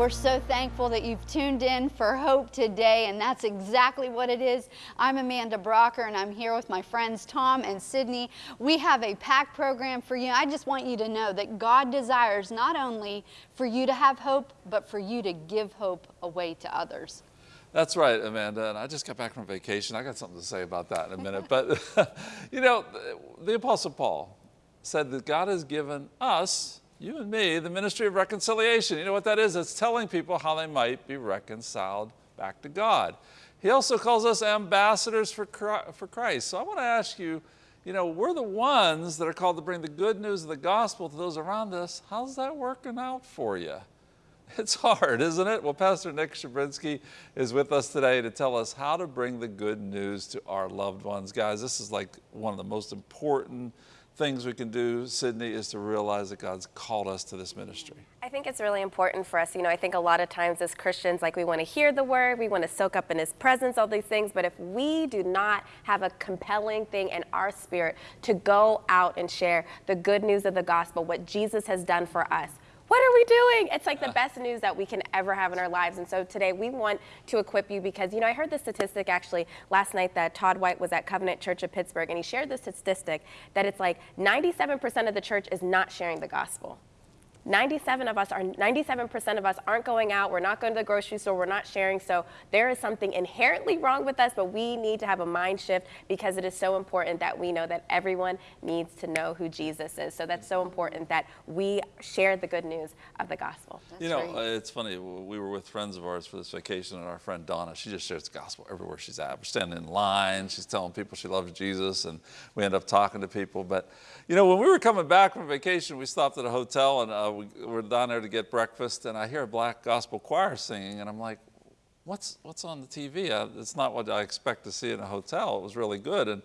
We're so thankful that you've tuned in for Hope today, and that's exactly what it is. I'm Amanda Brocker, and I'm here with my friends Tom and Sydney. We have a packed program for you. I just want you to know that God desires not only for you to have hope, but for you to give hope away to others. That's right, Amanda. And I just got back from vacation. I got something to say about that in a minute. but, you know, the Apostle Paul said that God has given us, you and me, the ministry of reconciliation. You know what that is? It's telling people how they might be reconciled back to God. He also calls us ambassadors for Christ. So I want to ask you, you know, we're the ones that are called to bring the good news of the gospel to those around us. How's that working out for you? It's hard, isn't it? Well, Pastor Nick Shabrinsky is with us today to tell us how to bring the good news to our loved ones. Guys, this is like one of the most important things we can do, Sydney, is to realize that God's called us to this ministry. I think it's really important for us. You know, I think a lot of times as Christians, like we want to hear the word, we want to soak up in his presence, all these things. But if we do not have a compelling thing in our spirit to go out and share the good news of the gospel, what Jesus has done for us, what are we doing? It's like the best news that we can ever have in our lives. And so today we want to equip you because, you know, I heard the statistic actually last night that Todd White was at Covenant Church of Pittsburgh and he shared the statistic that it's like 97% of the church is not sharing the gospel. 97 of us are 97% of us aren't going out. We're not going to the grocery store. We're not sharing. So there is something inherently wrong with us but we need to have a mind shift because it is so important that we know that everyone needs to know who jesus is. So that's so important that we share the good news of the gospel. That's you know right. uh, it's funny. We were with friends of ours for this vacation and our friend donna she just shares the gospel everywhere she's at. We're standing in line. She's telling people she loves jesus and we end up talking to people. But you know when we were coming back from vacation we stopped at a hotel and uh, we were down there to get breakfast and I hear a black gospel choir singing and I'm like, what's, what's on the TV? It's not what I expect to see in a hotel. It was really good. And,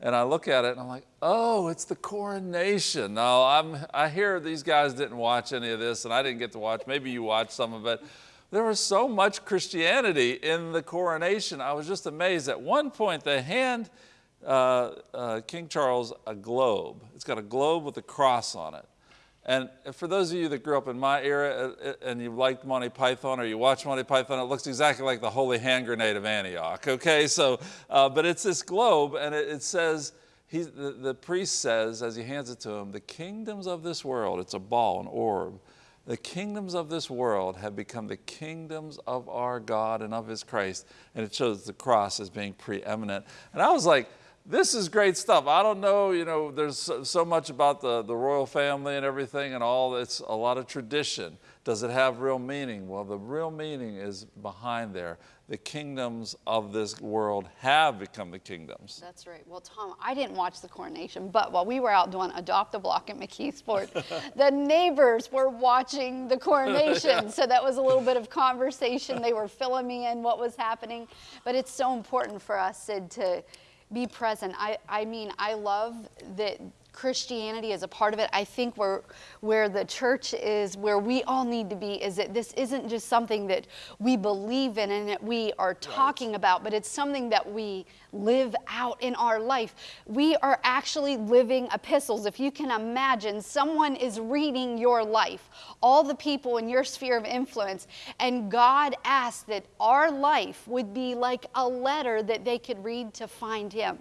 and I look at it and I'm like, oh, it's the coronation. Now, I'm, I hear these guys didn't watch any of this and I didn't get to watch. Maybe you watched some of it. There was so much Christianity in the coronation. I was just amazed. At one point, they hand uh, uh, King Charles a globe. It's got a globe with a cross on it. And for those of you that grew up in my era uh, uh, and you liked Monty Python or you watch Monty Python, it looks exactly like the Holy Hand Grenade of Antioch, okay? So, uh, but it's this globe and it, it says, he, the, the priest says as he hands it to him, the kingdoms of this world, it's a ball, an orb, the kingdoms of this world have become the kingdoms of our God and of his Christ. And it shows the cross as being preeminent. And I was like, this is great stuff. I don't know, you know, there's so, much about the, the royal family and everything and all, it's a lot of tradition. Does it have real meaning? Well, the real meaning is behind there. The kingdoms of this world have become the kingdoms. That's right. Well, Tom, I didn't watch the coronation, but while we were out doing Adopt a Block at McKeesport, the neighbors were watching the coronation. yeah. So that was a little bit of conversation. They were filling me in what was happening. But it's so important for us, Sid, to be present. I, I mean, I love that Christianity is a part of it. I think where, where the church is, where we all need to be, is that this isn't just something that we believe in and that we are talking right. about, but it's something that we live out in our life. We are actually living epistles. If you can imagine, someone is reading your life, all the people in your sphere of influence, and God asked that our life would be like a letter that they could read to find Him.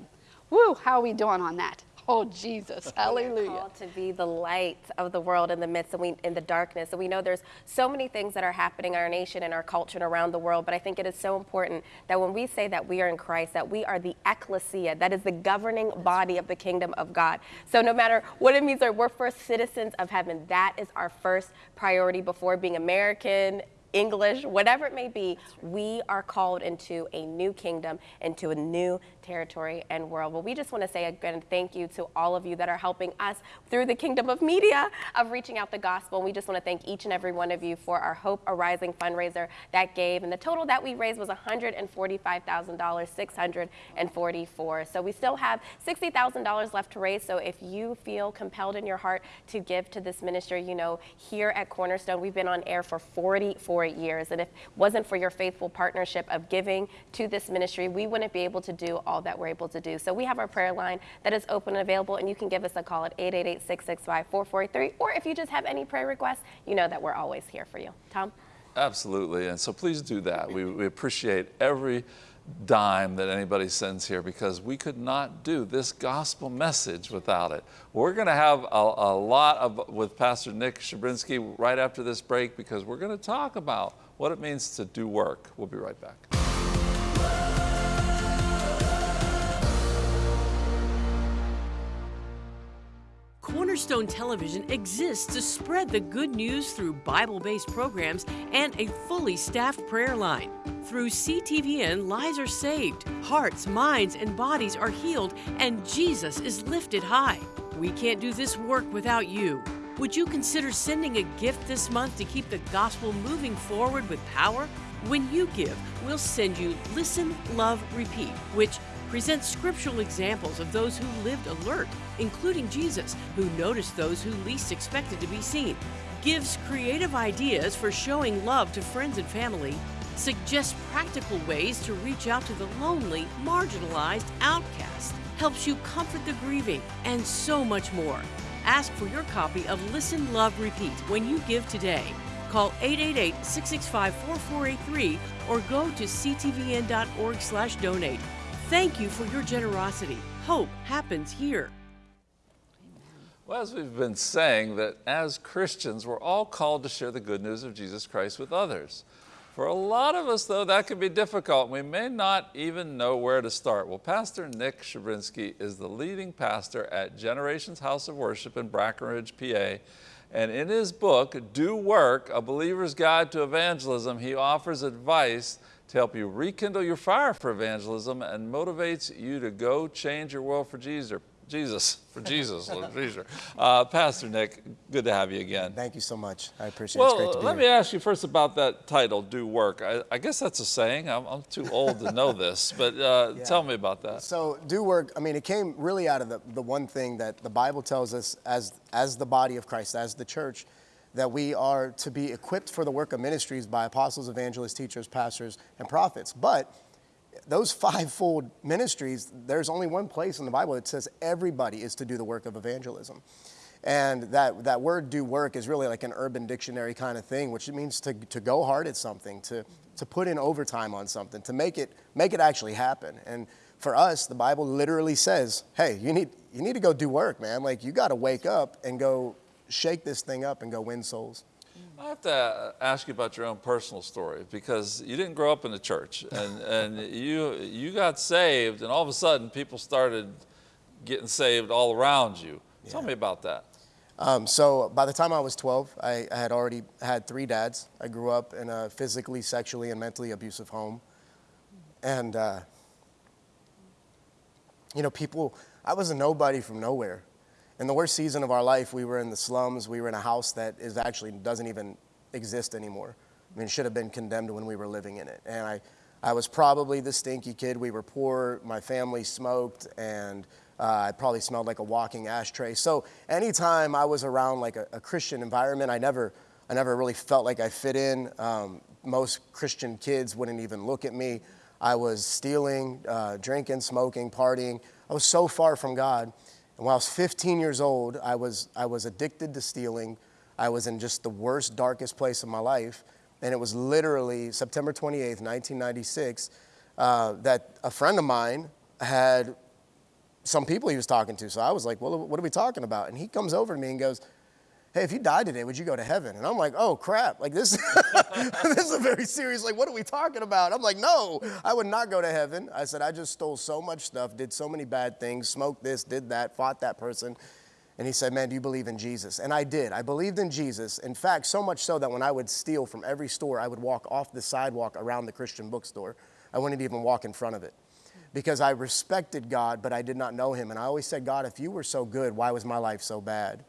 Woo, how are we doing on that? Oh, Jesus. Hallelujah. We're called to be the light of the world in the midst of we, in the darkness. And we know there's so many things that are happening in our nation and our culture and around the world. But I think it is so important that when we say that we are in Christ, that we are the ecclesia, that is the governing body of the kingdom of God. So no matter what it means, we're first citizens of heaven. That is our first priority before being American, English, whatever it may be, we are called into a new kingdom, into a new territory and world. Well, we just want to say again thank you to all of you that are helping us through the kingdom of media of reaching out the gospel. And We just want to thank each and every one of you for our Hope Arising fundraiser that gave. And the total that we raised was $145,644. So we still have $60,000 left to raise. So if you feel compelled in your heart to give to this ministry, you know, here at Cornerstone, we've been on air for 44 years. And if it wasn't for your faithful partnership of giving to this ministry, we wouldn't be able to do all that we're able to do. So we have our prayer line that is open and available, and you can give us a call at 888-665-4483, or if you just have any prayer requests, you know that we're always here for you. Tom? Absolutely. And so please do that. We, we appreciate every dime that anybody sends here because we could not do this gospel message without it. We're going to have a, a lot of with Pastor Nick Shabrinsky right after this break because we're going to talk about what it means to do work. We'll be right back. Cornerstone Television exists to spread the good news through Bible based programs and a fully staffed prayer line. Through CTVN, lives are saved, hearts, minds, and bodies are healed, and Jesus is lifted high. We can't do this work without you. Would you consider sending a gift this month to keep the gospel moving forward with power? When you give, we'll send you Listen, Love, Repeat, which presents scriptural examples of those who lived alert, including Jesus, who noticed those who least expected to be seen, gives creative ideas for showing love to friends and family, suggests practical ways to reach out to the lonely, marginalized, outcast, helps you comfort the grieving, and so much more. Ask for your copy of Listen, Love, Repeat when you give today. Call 888-665-4483 or go to ctvn.org/donate. Thank you for your generosity. Hope happens here. Well, as we've been saying, that as Christians, we're all called to share the good news of Jesus Christ with others. For a lot of us, though, that can be difficult. We may not even know where to start. Well, Pastor Nick Shabrinsky is the leading pastor at Generations House of Worship in Brackenridge, PA. And in his book, Do Work, A Believer's Guide to Evangelism, he offers advice to help you rekindle your fire for evangelism and motivates you to go change your world for Jesus. Jesus, for Jesus, uh, Pastor Nick, good to have you again. Thank you so much. I appreciate it. Well, it's great to be let here. me ask you first about that title, Do Work. I, I guess that's a saying. I'm, I'm, too old to know this, but uh, yeah. tell me about that. So, Do Work, I mean, it came really out of the, the one thing that the Bible tells us as, as the body of Christ, as the church, that we are to be equipped for the work of ministries by apostles, evangelists, teachers, pastors, and prophets. But those fivefold ministries, there's only one place in the Bible that says everybody is to do the work of evangelism. And that, that word do work is really like an urban dictionary kind of thing, which means to, to go hard at something, to, to put in overtime on something, to make it, make it actually happen. And for us, the Bible literally says, hey, you need, you need to go do work, man. Like you got to wake up and go shake this thing up and go win souls. I have to ask you about your own personal story because you didn't grow up in the church and, and you, you got saved and all of a sudden people started getting saved all around you. Yeah. Tell me about that. Um, so by the time I was 12, I, I, had already had three dads. I grew up in a physically, sexually, and mentally abusive home. And, uh, you know, people, I was a nobody from nowhere in the worst season of our life, we were in the slums. We were in a house that is actually doesn't even exist anymore. I mean, should have been condemned when we were living in it. And I, I was probably the stinky kid. We were poor. My family smoked, and uh, I probably smelled like a walking ashtray. So anytime I was around like a, a Christian environment, I never, I never really felt like I fit in. Um, most Christian kids wouldn't even look at me. I was stealing, uh, drinking, smoking, partying. I was so far from God. And when I was 15 years old, I was, I was addicted to stealing. I was in just the worst, darkest place of my life. And it was literally September 28th, 1996, uh, that a friend of mine had some people he was talking to. So I was like, well, what are we talking about? And he comes over to me and goes, hey, if you died today, would you go to heaven? And I'm like, oh crap, like this, this is a very serious, like, what are we talking about? I'm like, no, I would not go to heaven. I said, I just stole so much stuff, did so many bad things, smoked this, did that, fought that person. And he said, man, do you believe in Jesus? And I did. I believed in Jesus. In fact, so much so that when I would steal from every store, I would walk off the sidewalk around the Christian bookstore. I wouldn't even walk in front of it because I respected God, but I did not know him. And I always said, God, if you were so good, why was my life so bad?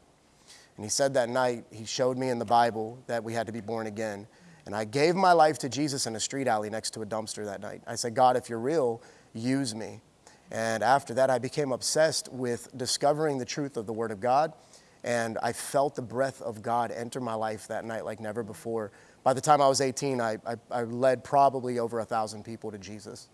And he said that night, he showed me in the Bible that we had to be born again. And I gave my life to Jesus in a street alley next to a dumpster that night. I said, God, if you're real, use me. And after that, I became obsessed with discovering the truth of the Word of God. And I felt the breath of God enter my life that night like never before. By the time I was 18, I, I, I led probably over a thousand people to Jesus.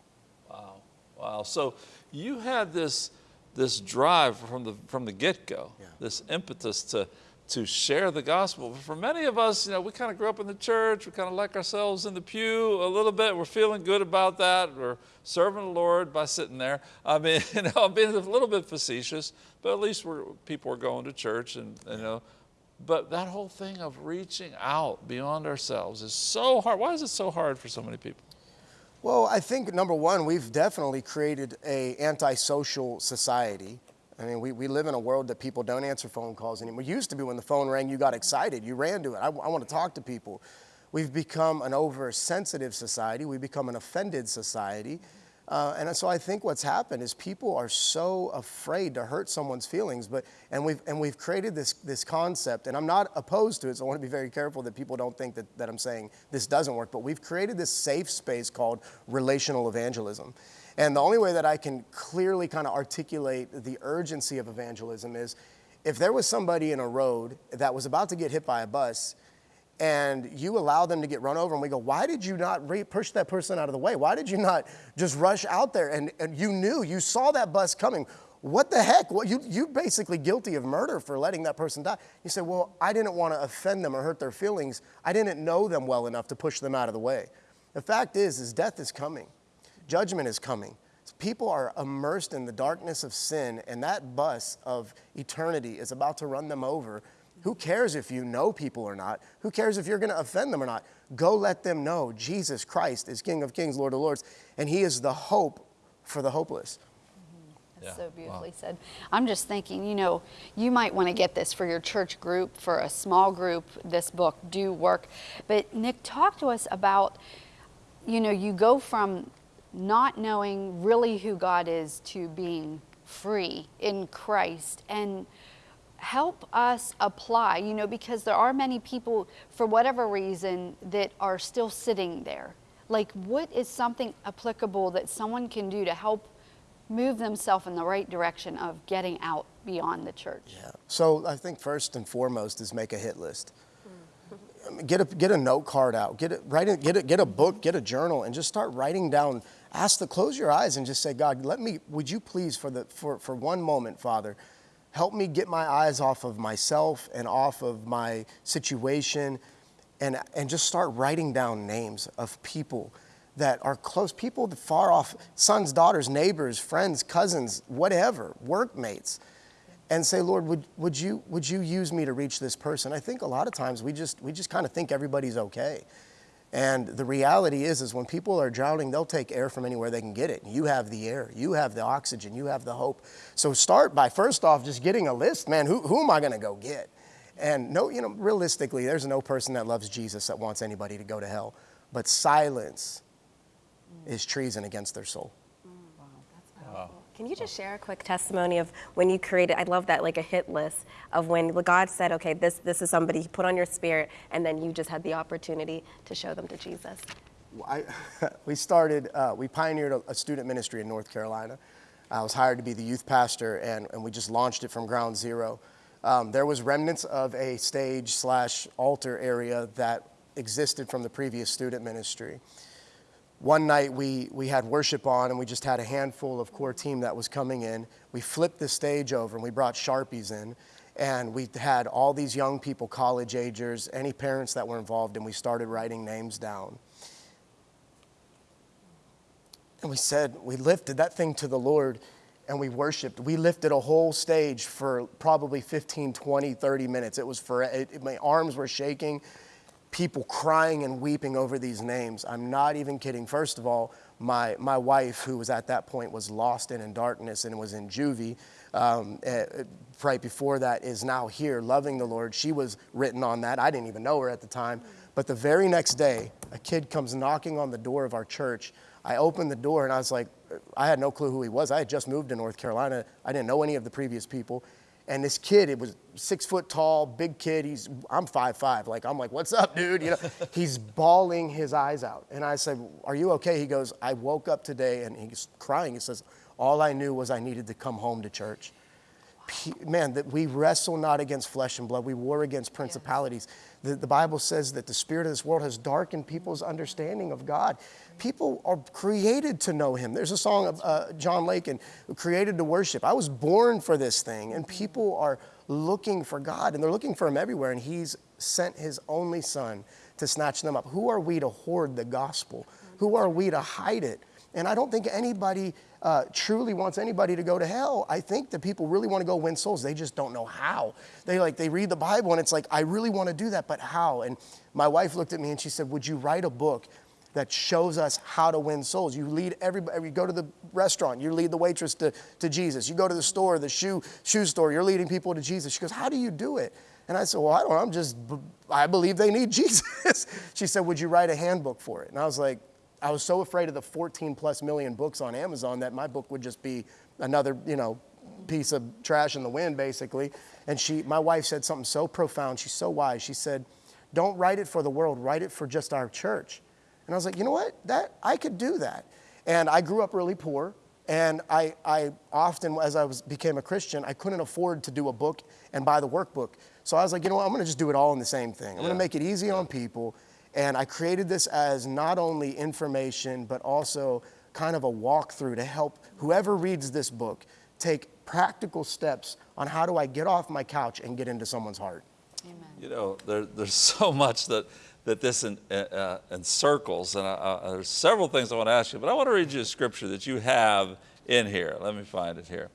Wow. Wow. So you had this, this drive from the, from the get go, yeah. this impetus to to share the gospel. But for many of us, you know, we kind of grew up in the church, we kind of like ourselves in the pew a little bit. We're feeling good about that. We're serving the Lord by sitting there. I mean, you know, I'm being a little bit facetious, but at least we're, people are going to church and, you know, but that whole thing of reaching out beyond ourselves is so hard. Why is it so hard for so many people? Well, I think number one, we've definitely created a antisocial society. I mean, we, we live in a world that people don't answer phone calls anymore. It used to be when the phone rang, you got excited, you ran to it. I, I want to talk to people. We've become an oversensitive society. We've become an offended society. Uh, and so I think what's happened is people are so afraid to hurt someone's feelings, but and we've and we've created this this concept, and I'm not opposed to it, so I want to be very careful that people don't think that, that I'm saying this doesn't work, but we've created this safe space called relational evangelism. And the only way that I can clearly kind of articulate the urgency of evangelism is if there was somebody in a road that was about to get hit by a bus and you allow them to get run over and we go why did you not re- push that person out of the way? Why did you not just rush out there? And, and you knew you saw that bus coming. What the heck? Well, you, you're basically guilty of murder for letting that person die. You say well i didn't want to offend them or hurt their feelings. I didn't know them well enough to push them out of the way. The fact is is death is coming judgment is coming people are immersed in the darkness of sin and that bus of eternity is about to run them over who cares if you know people or not? Who cares if you're going to offend them or not? Go let them know Jesus Christ is King of Kings, Lord of Lords, and He is the hope for the hopeless. Mm-hmm. That's Yeah. so beautifully said. I'm just thinking, you know, you might want to get this for your church group, for a small group. This book do work. But Nick, talk to us about, you know, you go from not knowing really who God is to being free in Christ and help us apply, you know, because there are many people, for whatever reason, that are still sitting there. Like, what is something applicable that someone can do to help move themselves in the right direction of getting out beyond the church? Yeah. So I think first and foremost is make a hit list. Get a, get a note card out, get it, write it, get a, get a book, get a journal, and just start writing down. Ask the, close your eyes and just say, God, let me, would you please, for, the, for, for one moment, Father, help me get my eyes off of myself and off of my situation and, and just start writing down names of people that are close, people far off, sons, daughters, neighbors, friends, cousins, whatever, workmates, and say, Lord, would, would, you, would you use me to reach this person? I think a lot of times we just, we just kind of think everybody's okay. And the reality is, is when people are drowning, they'll take air from anywhere they can get it. You have the air, you have the oxygen, you have the hope. So start by first off just getting a list, man. Who, who am I going to go get? And no, you know, realistically, there's no person that loves Jesus that wants anybody to go to hell. But silence is treason against their soul. Can you just share a quick testimony of when you created? I love that, like a hit list of when God said, "Okay, this this is somebody He put on your spirit," and then you just had the opportunity to show them to Jesus. I, we started, uh, we pioneered a, a student ministry in North Carolina. I was hired to be the youth pastor, and, and we just launched it from ground zero. Um, there was remnants of a stage slash altar area that existed from the previous student ministry. One night we, we had worship on, and we just had a handful of core team that was coming in. We flipped the stage over, and we brought Sharpies in, and we had all these young people, college agers, any parents that were involved, and we started writing names down. And we said, we lifted that thing to the Lord and we worshiped. We lifted a whole stage for probably 15, 20, 30 minutes. It was for, it, my arms were shaking, people crying and weeping over these names. I'm not even kidding. First of all, my, my wife, who was at that point was lost and in darkness and was in juvie, um, eh, eh, right before that, is now here loving the Lord. She was written on that. I didn't even know her at the time. But the very next day, a kid comes knocking on the door of our church. I opened the door and I was like, I had no clue who he was. I had just moved to North Carolina. I didn't know any of the previous people. And this kid, it was six foot tall, big kid. He's, I'm five five. Like, I'm like, what's up, dude? You know, he's bawling his eyes out. And I said, are you okay? He goes, I woke up today and he's crying. He says, all I knew was I needed to come home to church man, that we wrestle not against flesh and blood, we war against principalities. The, the Bible says that the spirit of this world has darkened people's understanding of God. People are created to know Him. There's a song of uh, John Lake and created to worship. I was born for this thing, and people are looking for God and they're looking for Him everywhere. And He's sent His only Son to snatch them up. Who are we to hoard the gospel? Who are we to hide it? And I don't think anybody uh, truly wants anybody to go to hell. I think that people really want to go win souls. They just don't know how. They like they read the Bible and it's like I really want to do that, but how? And my wife looked at me and she said, "Would you write a book that shows us how to win souls. You lead everybody, you go to the restaurant, you lead the waitress to, to Jesus. You go to the store, the shoe, shoe store, you're leading people to Jesus. She goes, How do you do it? And I said, Well, I don't. I'm just, I believe they need Jesus. she said, Would you write a handbook for it? And I was like, I was so afraid of the 14 plus million books on Amazon that my book would just be another, you know, piece of trash in the wind, basically. And she, my wife said something so profound. She's so wise. She said, Don't write it for the world, write it for just our church. And I was like, you know what? That I could do that. And I grew up really poor. And I, I often, as I was, became a Christian, I couldn't afford to do a book and buy the workbook. So I was like, you know what? I'm going to just do it all in the same thing. I'm yeah. going to make it easy on people. And I created this as not only information, but also kind of a walkthrough to help whoever reads this book take practical steps on how do I get off my couch and get into someone's heart. Amen. You know, there, there's so much that that this in, uh, encircles. And I, uh, there's several things I want to ask you, but I want to read you a scripture that you have in here. Let me find it here.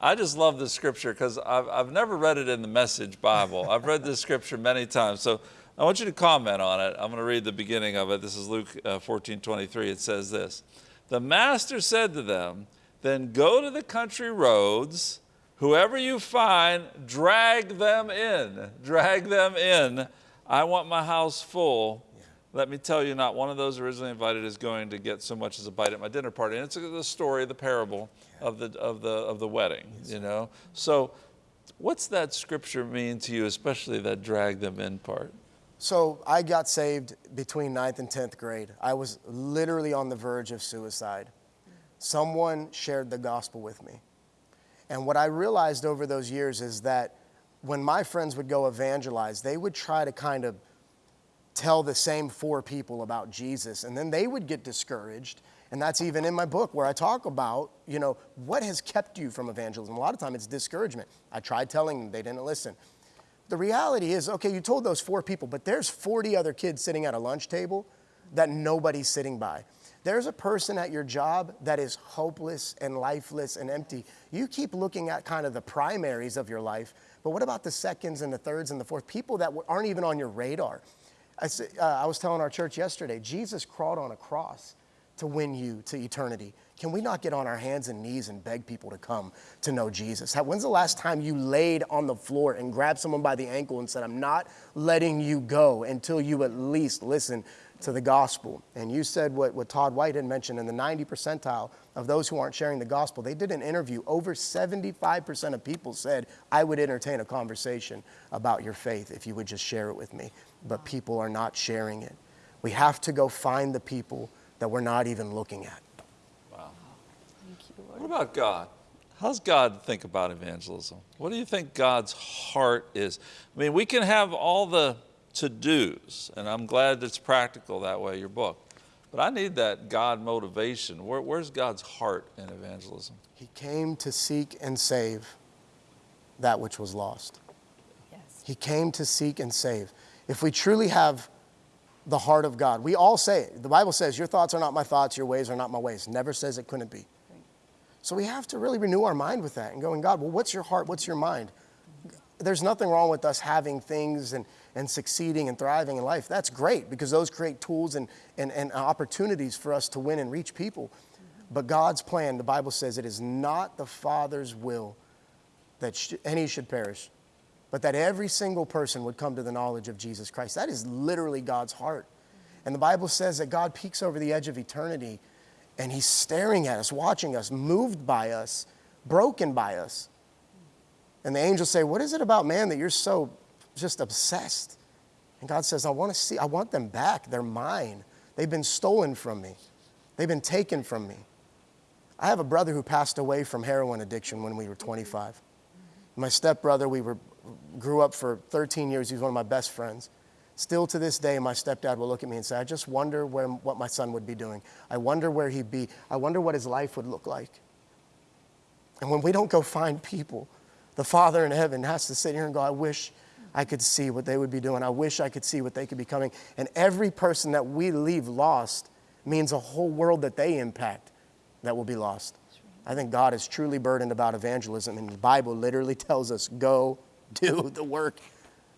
I just love this scripture because I've, I've never read it in the Message Bible. I've read this scripture many times. So I want you to comment on it. I'm going to read the beginning of it. This is Luke uh, 14 23. It says this The master said to them, Then go to the country roads. Whoever you find, drag them in. Drag them in I want my house full. Yeah. Let me tell you, not one of those originally invited is going to get so much as a bite at my dinner party. And it's the story, the parable yeah. of, the, of, the, of the wedding, yes. you know? So what's that scripture mean to you, especially that drag them in part? So I got saved between ninth and 10th grade. I was literally on the verge of suicide. Someone shared the gospel with me. And what I realized over those years is that when my friends would go evangelize, they would try to kind of tell the same four people about Jesus, and then they would get discouraged. And that's even in my book where I talk about, you know, what has kept you from evangelism. A lot of time it's discouragement. I tried telling them, they didn't listen. The reality is, okay, you told those four people, but there's 40 other kids sitting at a lunch table that nobody's sitting by. There's a person at your job that is hopeless and lifeless and empty. You keep looking at kind of the primaries of your life but what about the seconds and the thirds and the fourth? People that aren't even on your radar. I, uh, I was telling our church yesterday, Jesus crawled on a cross to win you to eternity. Can we not get on our hands and knees and beg people to come to know Jesus? When's the last time you laid on the floor and grabbed someone by the ankle and said, I'm not letting you go until you at least listen to the gospel. And you said what, what Todd White had mentioned in the 90 percentile of those who aren't sharing the gospel. They did an interview. Over 75% of people said, I would entertain a conversation about your faith if you would just share it with me. But people are not sharing it. We have to go find the people that we're not even looking at. Wow. Thank you, Lord. What about God? How's God think about evangelism? What do you think God's heart is? I mean, we can have all the to do's. And I'm glad it's practical that way, your book. But I need that God motivation. Where, where's God's heart in evangelism? He came to seek and save that which was lost. Yes. He came to seek and save. If we truly have the heart of God, we all say it. The Bible says, Your thoughts are not my thoughts, your ways are not my ways. Never says it couldn't be. So we have to really renew our mind with that and going, God, well, what's your heart? What's your mind? There's nothing wrong with us having things and and succeeding and thriving in life, that's great because those create tools and, and, and opportunities for us to win and reach people. But God's plan, the Bible says, it is not the Father's will that sh- any should perish, but that every single person would come to the knowledge of Jesus Christ. That is literally God's heart. And the Bible says that God peeks over the edge of eternity and He's staring at us, watching us, moved by us, broken by us. And the angels say, What is it about man that you're so just obsessed. And God says, I want to see, I want them back. They're mine. They've been stolen from me, they've been taken from me. I have a brother who passed away from heroin addiction when we were 25. My stepbrother, we were, grew up for 13 years. He was one of my best friends. Still to this day, my stepdad will look at me and say, I just wonder where, what my son would be doing. I wonder where he'd be. I wonder what his life would look like. And when we don't go find people the Father in heaven has to sit here and go, I wish I could see what they would be doing. I wish I could see what they could be coming. And every person that we leave lost means a whole world that they impact that will be lost. I think God is truly burdened about evangelism, and the Bible literally tells us, go do the work.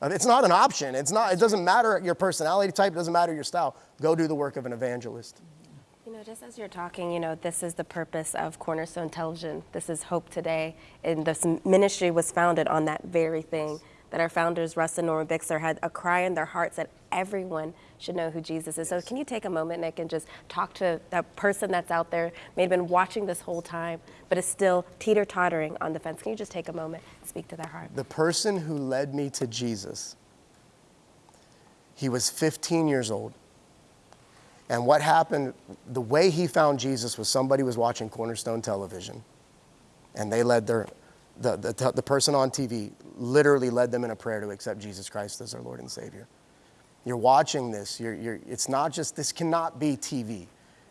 It's not an option. It's not, it doesn't matter your personality type, it doesn't matter your style. Go do the work of an evangelist. You know, just as you're talking, you know, this is the purpose of Cornerstone Television. This is Hope Today. And this ministry was founded on that very thing that our founders, Russ and Norma Bixler, had a cry in their hearts that everyone should know who Jesus is. So, can you take a moment, Nick, and just talk to that person that's out there, may have been watching this whole time, but is still teeter tottering on the fence? Can you just take a moment and speak to their heart? The person who led me to Jesus, he was 15 years old. And what happened, the way he found Jesus was somebody was watching Cornerstone television, and they led their, the, the, the person on TV literally led them in a prayer to accept Jesus Christ as their Lord and Savior. You're watching this, you're, you're, it's not just, this cannot be TV.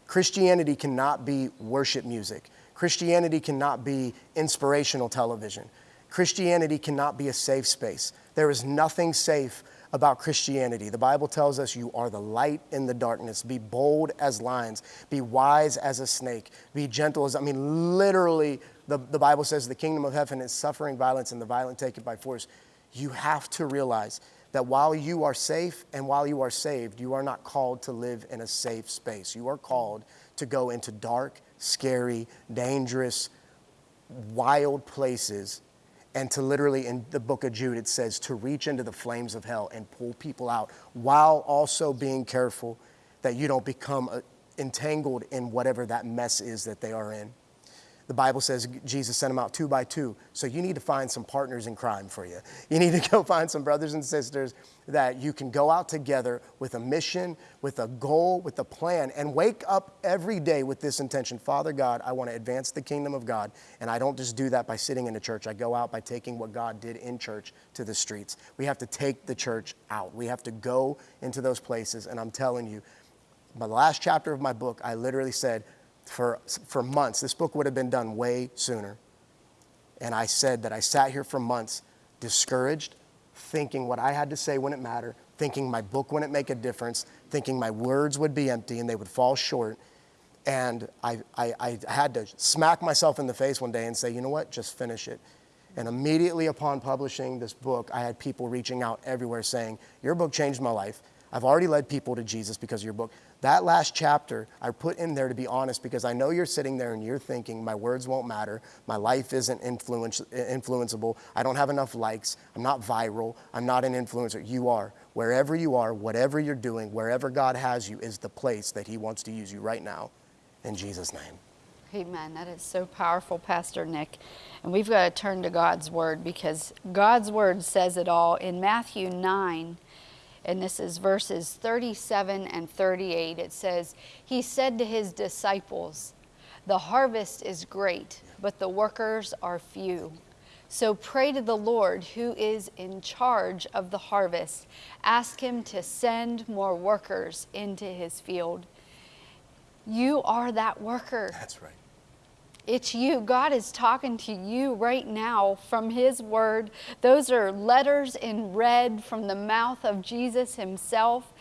Christianity cannot be worship music. Christianity cannot be inspirational television. Christianity cannot be a safe space. There is nothing safe about Christianity. The Bible tells us you are the light in the darkness. Be bold as lions, be wise as a snake, be gentle as, I mean, literally, the, the Bible says the kingdom of heaven is suffering violence and the violent take it by force. You have to realize that while you are safe and while you are saved, you are not called to live in a safe space. You are called to go into dark, scary, dangerous, wild places and to literally in the book of Jude it says to reach into the flames of hell and pull people out while also being careful that you don't become uh, entangled in whatever that mess is that they are in. The Bible says Jesus sent them out two by two. So you need to find some partners in crime for you. You need to go find some brothers and sisters that you can go out together with a mission, with a goal, with a plan, and wake up every day with this intention Father God, I want to advance the kingdom of God. And I don't just do that by sitting in a church, I go out by taking what God did in church to the streets. We have to take the church out, we have to go into those places. And I'm telling you, the last chapter of my book, I literally said, for, for months. This book would have been done way sooner. And I said that I sat here for months discouraged, thinking what I had to say wouldn't matter, thinking my book wouldn't make a difference, thinking my words would be empty and they would fall short. And I, I, I had to smack myself in the face one day and say, you know what, just finish it. And immediately upon publishing this book, I had people reaching out everywhere saying, Your book changed my life. I've already led people to Jesus because of your book. That last chapter I put in there to be honest because I know you're sitting there and you're thinking, my words won't matter. My life isn't influence, influenceable. I don't have enough likes. I'm not viral. I'm not an influencer. You are. Wherever you are, whatever you're doing, wherever God has you is the place that He wants to use you right now. In Jesus' name. Amen. That is so powerful, Pastor Nick. And we've got to turn to God's Word because God's Word says it all. In Matthew 9, and this is verses 37 and 38. It says, He said to his disciples, The harvest is great, but the workers are few. So pray to the Lord who is in charge of the harvest. Ask him to send more workers into his field. You are that worker. That's right. It's you. God is talking to you right now from His Word. Those are letters in red from the mouth of Jesus Himself.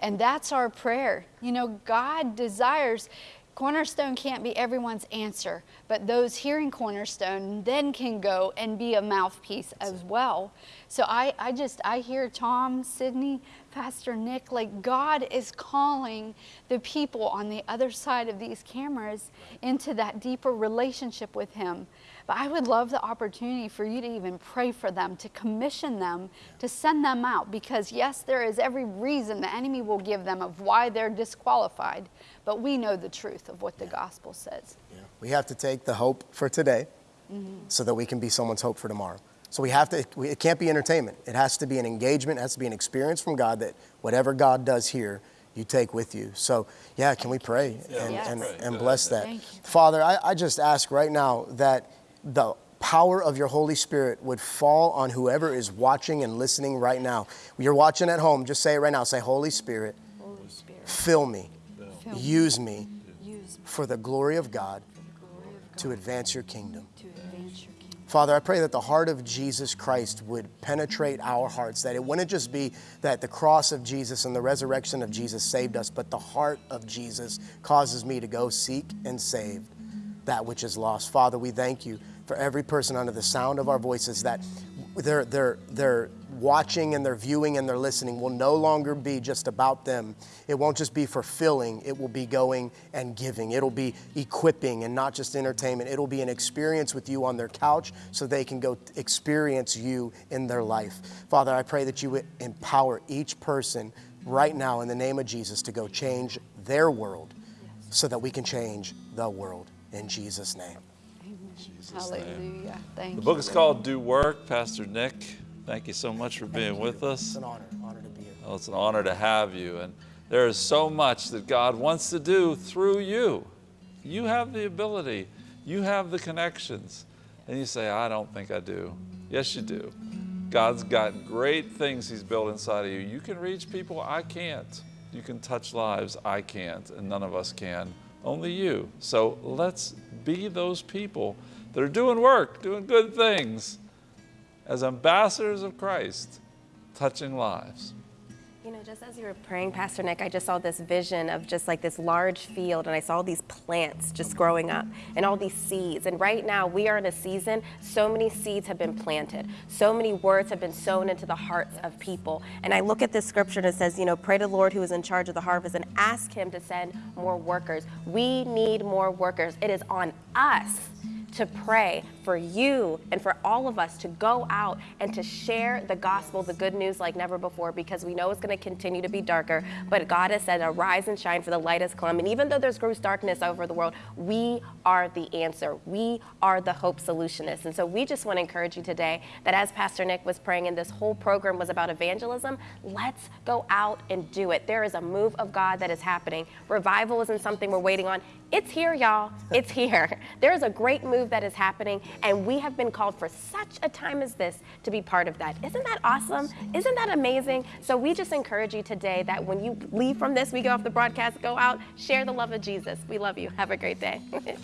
And that's our prayer. You know, God desires Cornerstone can't be everyone's answer, but those hearing Cornerstone then can go and be a mouthpiece as well. So I, I just, I hear Tom, Sydney, Pastor Nick, like God is calling the people on the other side of these cameras into that deeper relationship with Him. But I would love the opportunity for you to even pray for them, to commission them, to send them out, because yes, there is every reason the enemy will give them of why they're disqualified, but we know the truth of what the gospel says. Yeah. We have to take the hope for today mm-hmm. so that we can be someone's hope for tomorrow. So we have to, it can't be entertainment. It has to be an engagement, it has to be an experience from God that whatever God does here, you take with you. So, yeah, can we pray and, yes. and, and bless that? Father, I, I just ask right now that the power of your Holy Spirit would fall on whoever is watching and listening right now. You're watching at home, just say it right now. Say, Holy Spirit, Holy Spirit fill me, fill use me, for the glory of God, glory of God to advance your kingdom. Father, I pray that the heart of Jesus Christ would penetrate our hearts, that it wouldn't just be that the cross of Jesus and the resurrection of Jesus saved us, but the heart of Jesus causes me to go seek and save that which is lost. Father, we thank you for every person under the sound of our voices that they're, they're, they're watching and they're viewing and they're listening will no longer be just about them. It won't just be fulfilling, it will be going and giving. It'll be equipping and not just entertainment. It'll be an experience with you on their couch so they can go experience you in their life. Father, I pray that you would empower each person right now in the name of Jesus to go change their world so that we can change the world. In Jesus' name. Hallelujah. Thank The you. book is called Do Work. Pastor Nick, thank you so much for being with us. It's an honor, honor to be here. Oh, it's an honor to have you. And there is so much that God wants to do through you. You have the ability, you have the connections. And you say, I don't think I do. Yes, you do. God's got great things He's built inside of you. You can reach people I can't. You can touch lives I can't, and none of us can. Only you. So let's be those people that are doing work, doing good things as ambassadors of Christ, touching lives. You know, just as you were praying, Pastor Nick, I just saw this vision of just like this large field, and I saw these plants just growing up and all these seeds. And right now, we are in a season, so many seeds have been planted, so many words have been sown into the hearts of people. And I look at this scripture and it says, you know, pray to the Lord who is in charge of the harvest and ask Him to send more workers. We need more workers. It is on us to pray for you and for all of us to go out and to share the gospel, the good news like never before, because we know it's going to continue to be darker. But God has said, arise and shine, for the light has come. And even though there's gross darkness over the world, we are the answer. We are the hope solutionists. And so we just want to encourage you today that as Pastor Nick was praying, and this whole program was about evangelism, let's go out and do it. There is a move of God that is happening. Revival isn't something we're waiting on. It's here, y'all. It's here. There is a great move that is happening, and we have been called for such a time as this to be part of that. Isn't that awesome? Isn't that amazing? So we just encourage you today that when you leave from this, we get off the broadcast, go out, share the love of Jesus. We love you. Have a great day.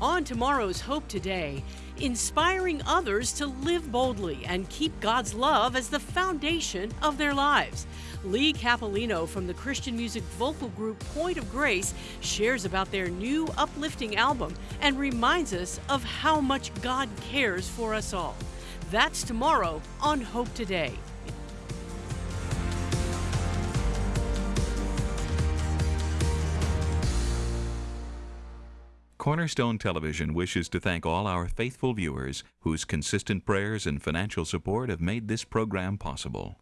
On tomorrow's Hope Today, inspiring others to live boldly and keep God's love as the foundation of their lives. Leigh Cappillino from the Christian music vocal group Point of Grace shares about their new uplifting album and reminds us of how much God cares for us all. That's tomorrow on Hope Today. Cornerstone Television wishes to thank all our faithful viewers whose consistent prayers and financial support have made this program possible.